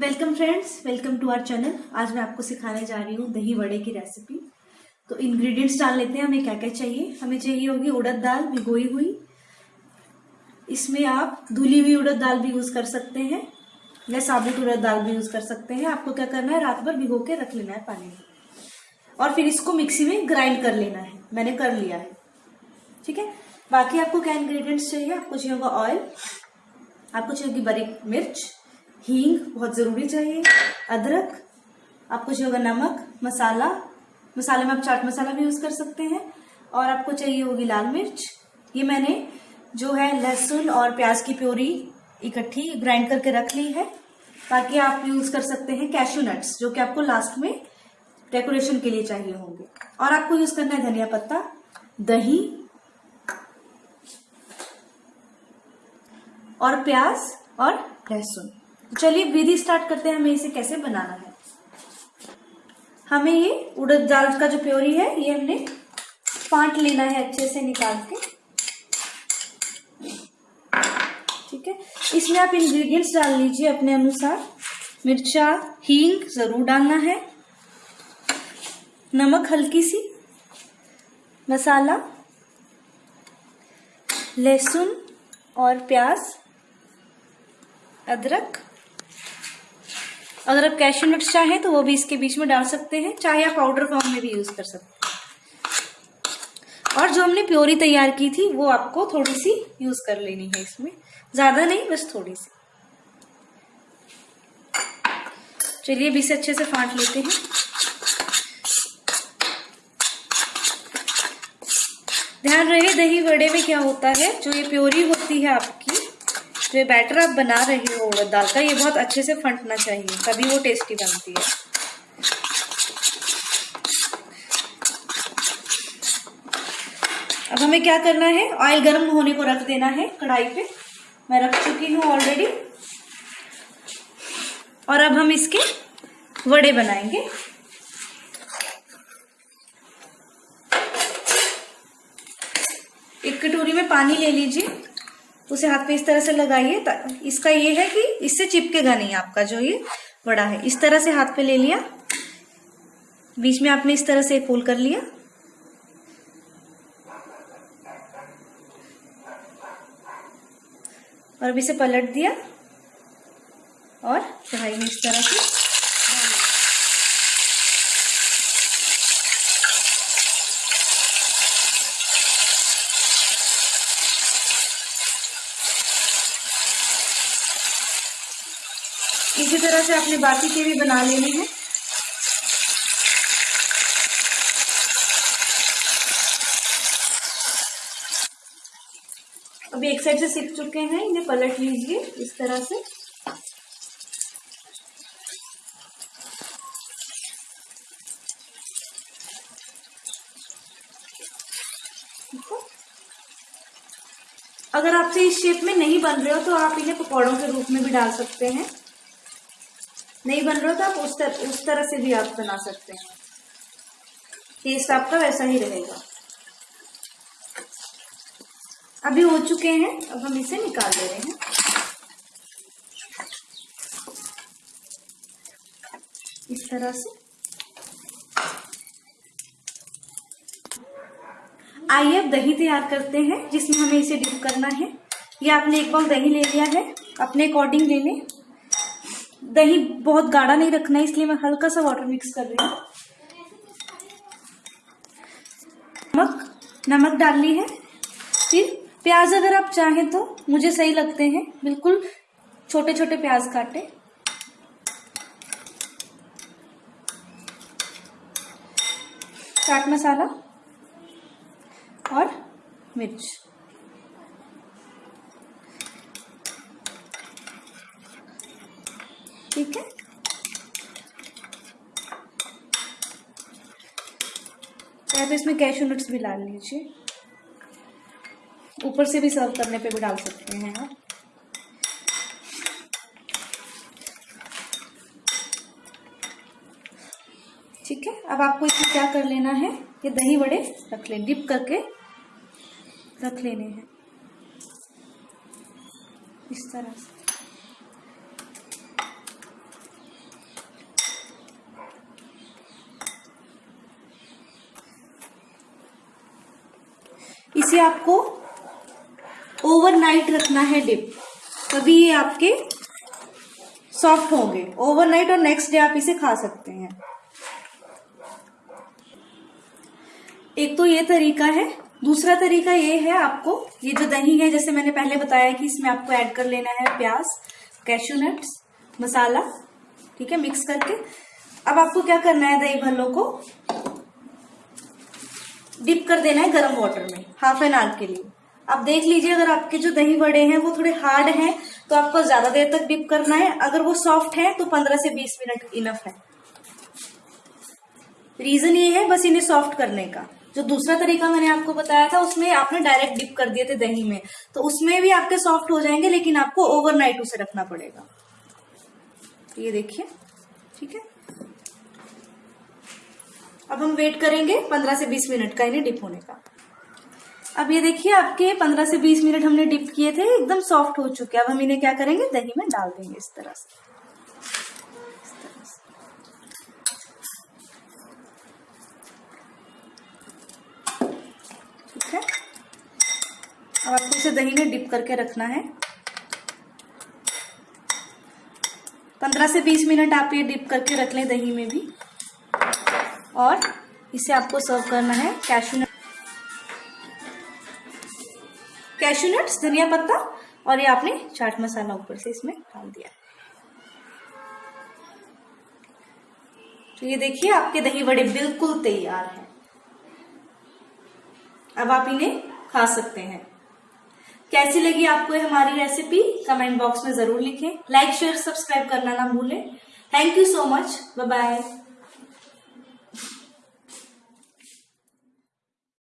Welcome friends welcome to our channel आज मैं आपको सिखाने जा रही हूँ दही वड़े की रेसिपी तो इंग्रेडिएंट्स डाल लेते हैं, हमें क्या क्या चाहिए? हमें चाहिए होगी उड़द दाल भिगोई हुई। इसमें आप धुली हुई उड़द दाल भी यूज़ कर सकते हैं या साबुत उड़द दाल भी यूज़ कर सकते हैं। आपको क्या करना है? रात भर भिगो के रख लेना है पानी में। और फिर इसको मिक्सी में ग्राइंड कर लेना है। मैंने कर लिया है। ठीक है? बाकी आपको क्या इंग्रेडिएंट्स चाहिए? आपको चाहिए होगा ऑयल आपको चाहिए होगी बारीक मिर्च हींग बहुत ज़रूरी चाहिए। अदरक, आपको चाहिए होगा नमक, मसाला। मसाले में आप चाट मसाला भी यूज़ कर सकते हैं। और आपको चाहिए होगी लाल मिर्च। ये मैंने जो है लहसुन और प्याज की प्योरी इकट्ठी ग्राइंड करके रख ली है, ताकि आप यूज़ कर सकते हैं कैशू नट्स जो कि आपको लास्ट में डेकोरेशन के लिए चाहिए होंगे। और आपको यूज़ करना है धनिया पत्ता, दही और प्याज और लहसुन। चलिए विधि स्टार्ट करते हैं, हमें इसे कैसे बनाना है? हमें ये उड़द दाल का जो प्योरी है, ये हमने पांट लेना है अच्छे से निकाल के। ठीक है? इसमें आप इंग्रेडिएंट्स डाल लीजिए अपने अनुसार। मिर्चा, हींग ज़रूर डालना है। नमक हल्की सी। मसाला। लहसुन और प्याज। अदरक। अगर आप कैशू नट्स चाहें तो वो भी इसके बीच में डाल सकते हैं। चाहे आप पाउडर फॉर्म में भी यूज़ कर सकते हैं। और जो हमने प्योरी तैयार की थी, वो आपको थोड़ी सी यूज़ कर लेनी है इसमें। ज़्यादा नहीं, बस थोड़ी सी चलिए भी इसे अच्छे से फाट लेते हैं। ध्यान रहे दही वड़े में क्या होता है? जो ये प्योरी होती है आपकी जो बैटर आप बना रहे हो उड़द दाल का, ये बहुत अच्छे से फंटना चाहिए, तभी वो टेस्टी बनती है। अब हमें क्या करना है? ऑयल गर्म होने को रख देना है कढ़ाई पे। मैं रख चुकी हूँ ऑलरेडी और अब हम इसके वड़े बनाएँगे। एक कटोरी में पानी ले लीजिए। उसे हाथ पे इस तरह से लगाइए इसका ये है कि इससे चिपकेगा नहीं आपका, जो ये बड़ा है। इस तरह से हाथ पे ले लिया। बीच में आपने इस तरह से एक फोल्ड कर लिया। और अभी से पलट दिया। और कढ़ाई में इस तरह से। इसी तरह से आपने बाकी के भी बना लेने हैं। अभी एक साइड से सीख चुके हैं, इन्हें पलट लीजिए इस तरह से। अगर आपसे इस शेप में नहीं बन रहे हो तो आप इन्हें पकौड़ों के रूप में भी डाल सकते हैं। नहीं बन रहा तो आप उस तरह उस तरह से भी आप बना सकते हैं। टेस्ट आपका वैसा ही रहेगा। अभी हो चुके हैं, अब हम इसे निकाल दे रहे हैं। इस तरह से। आइए अब दही तैयार करते हैं, जिसमें हमें इसे डिप करना है। ये आपने एक बार दही ले लिया है, अपने अकॉर्डिंग ले लें। दही बहुत गाढ़ा नहीं रखना है, इसलिए मैं हल्का सा वाटर मिक्स कर रही हूँ। नमक नमक डालनी है। फिर प्याज अगर आप चाहें तो मुझे सही लगते हैं। बिल्कुल छोटे छोटे प्याज काटे। चाट मसाला और मिर्च। ठीक है? तो इसमें कैशू नट्स भी डाल लीजिए। ऊपर से भी सर्व करने पे भी डाल सकते हैं आप। ठीक है? अब आपको इसमें क्या कर लेना है? ये दही बड़े रख ले डिप करके रख लेने हैं। इस तरह से। इसे आपको ओवरनाइट रखना है डिप तभी ये आपके सॉफ्ट होंगे। ओवरनाइट और नेक्स्ट डे आप इसे खा सकते हैं। एक तो ये तरीका है। दूसरा तरीका ये है आपको, ये जो दही है, जैसे मैंने पहले बताया कि इसमें आपको ऐड कर लेना है प्याज कैशू नट्स मसाला, ठीक है मिक्स करके। अब आपको क्या करना है दही भल्लो को? डिप कर देना है गर्म वाटर में हाफ़ एन आवर के लिए। आप देख लीजिए, अगर आपके जो दही बड़े हैं, वो थोड़े हार्ड हैं तो आपको ज़्यादा देर तक डिप करना है। अगर वो सॉफ्ट है तो 15 से 20 मिनट इनफ है। रीजन ये है बस इन्हें सॉफ्ट करने का। जो दूसरा तरीका मैंने आपको बताया था, उसमें आपने डायरेक्ट डिप कर दिए थे दही में। तो उसमें भी आपके सॉफ्ट हो जाएँगे, लेकिन आपको ओवरनाइट उसे रखना पड़ेगा। ये देखिए, ठीक है? अब हम वेट करेंगे 15 से 20 मिनट का इन्हें डिप होने का। अब ये देखिए, आपके 15 से 20 मिनट हमने डिप किए थे, एकदम सॉफ्ट हो चुके अब हम इन्हें क्या करेंगे? दही में डाल देंगे इस तरह से। ठीक है? अब आपको इसे दही में डिप करके रखना है। पंद्रह से बीस मिनट आप ये डिप करके रख लें दही में भी। और इसे आपको सर्व करना है कैशू नट कैशू नट्स धनिया पत्ता और ये आपने चाट मसाला ऊपर से इसमें डाल दिया। तो ये देखिए, आपके दही बड़े बिल्कुल तैयार हैं। अब आप इन्हें खा सकते हैं। कैसी लगी आपको हमारी रेसिपी कमेंट बॉक्स में ज़रूर लिखें। लाइक शेयर सब्सक्राइब करना ना भूलें। Thank you so much bye bye